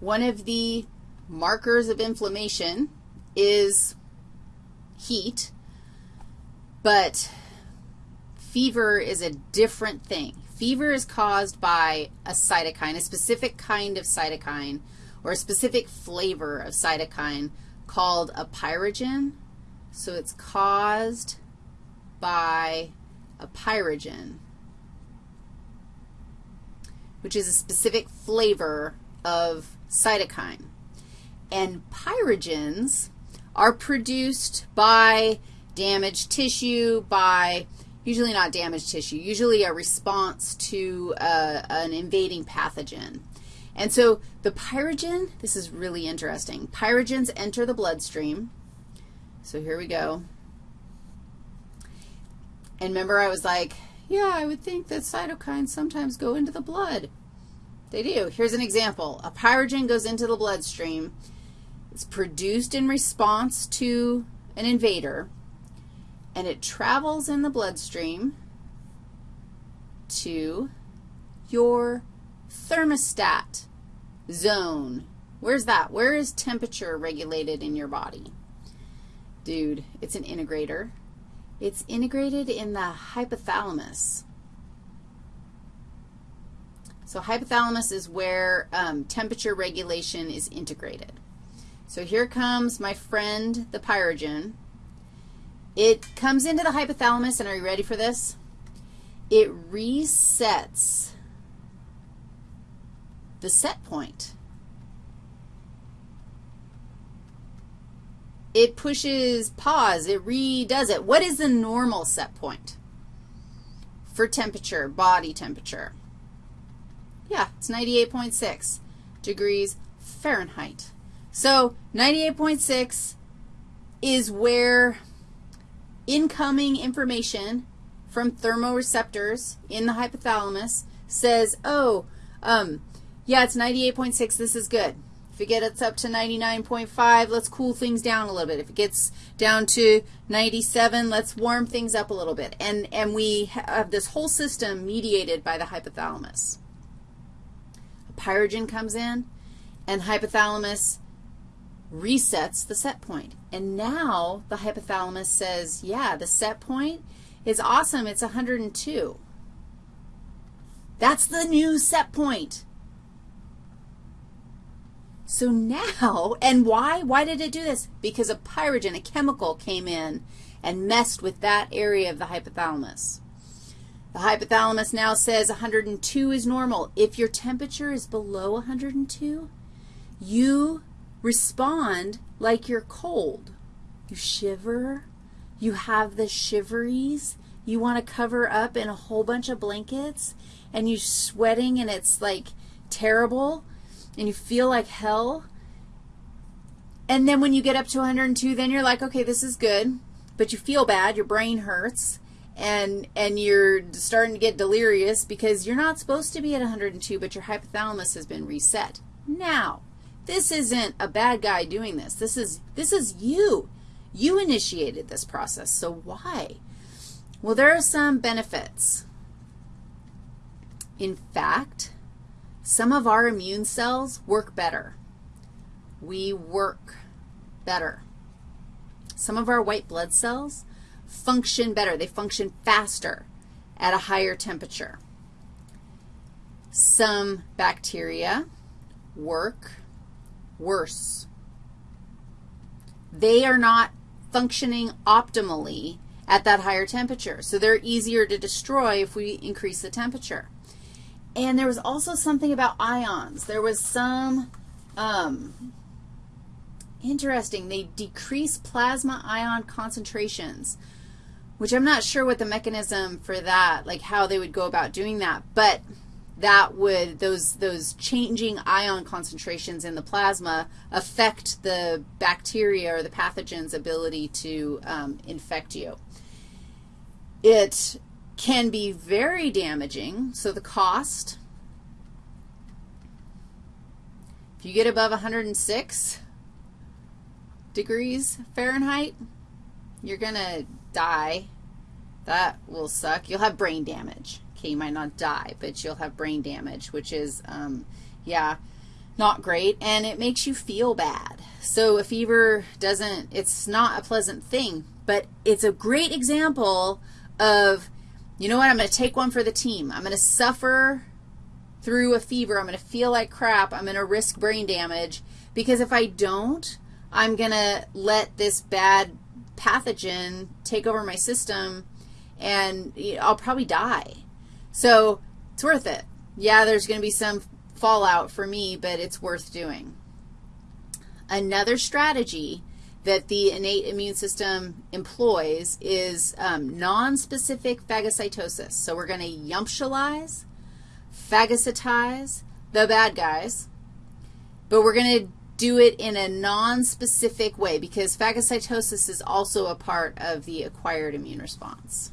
one of the markers of inflammation is heat, but fever is a different thing. Fever is caused by a cytokine, a specific kind of cytokine, or a specific flavor of cytokine called a pyrogen. So it's caused by a pyrogen, which is a specific flavor of cytokine. And pyrogens are produced by damaged tissue, by usually not damaged tissue, usually a response to uh, an invading pathogen. And so the pyrogen, this is really interesting. Pyrogens enter the bloodstream. So here we go. And remember I was like, yeah, I would think that cytokines sometimes go into the blood. They do. Here's an example. A pyrogen goes into the bloodstream. It's produced in response to an invader, and it travels in the bloodstream to your thermostat zone. Where's that? Where is temperature regulated in your body? Dude, it's an integrator. It's integrated in the hypothalamus. So hypothalamus is where um, temperature regulation is integrated. So here comes my friend, the pyrogen. It comes into the hypothalamus, and are you ready for this? It resets the set point. It pushes pause. It redoes it. What is the normal set point for temperature, body temperature? Yeah, it's 98.6 degrees Fahrenheit. So 98.6 is where incoming information from thermoreceptors in the hypothalamus says, oh, um, yeah, it's 98.6, this is good. If it gets up to 99.5, let's cool things down a little bit. If it gets down to 97, let's warm things up a little bit. And, and we have this whole system mediated by the hypothalamus pyrogen comes in, and hypothalamus resets the set point. And now the hypothalamus says, yeah, the set point is awesome. It's 102. That's the new set point. So now, and why? Why did it do this? Because a pyrogen, a chemical, came in and messed with that area of the hypothalamus. The hypothalamus now says 102 is normal. If your temperature is below 102, you respond like you're cold. You shiver. You have the shiveries. You want to cover up in a whole bunch of blankets, and you're sweating, and it's like terrible, and you feel like hell. And then when you get up to 102, then you're like, okay, this is good, but you feel bad. Your brain hurts and, and you're starting to get delirious because you're not supposed to be at 102, but your hypothalamus has been reset. Now, this isn't a bad guy doing this. This is, this is you. You initiated this process, so why? Well, there are some benefits. In fact, some of our immune cells work better. We work better. Some of our white blood cells function better. They function faster at a higher temperature. Some bacteria work worse. They are not functioning optimally at that higher temperature, so they're easier to destroy if we increase the temperature. And there was also something about ions. There was some um, interesting. They decrease plasma ion concentrations which I'm not sure what the mechanism for that, like how they would go about doing that, but that would, those, those changing ion concentrations in the plasma affect the bacteria or the pathogen's ability to um, infect you. It can be very damaging, so the cost, if you get above 106 degrees Fahrenheit, you're going to die. That will suck. You'll have brain damage. Okay, you might not die, but you'll have brain damage, which is, um, yeah, not great, and it makes you feel bad. So a fever doesn't, it's not a pleasant thing, but it's a great example of, you know what, I'm going to take one for the team. I'm going to suffer through a fever. I'm going to feel like crap. I'm going to risk brain damage because if I don't, I'm going to let this bad pathogen take over my system and I'll probably die. So it's worth it. Yeah, there's going to be some fallout for me, but it's worth doing. Another strategy that the innate immune system employs is um, nonspecific phagocytosis. So we're going to yumptialize, phagocytize the bad guys, but we're going to do it in a non-specific way because phagocytosis is also a part of the acquired immune response.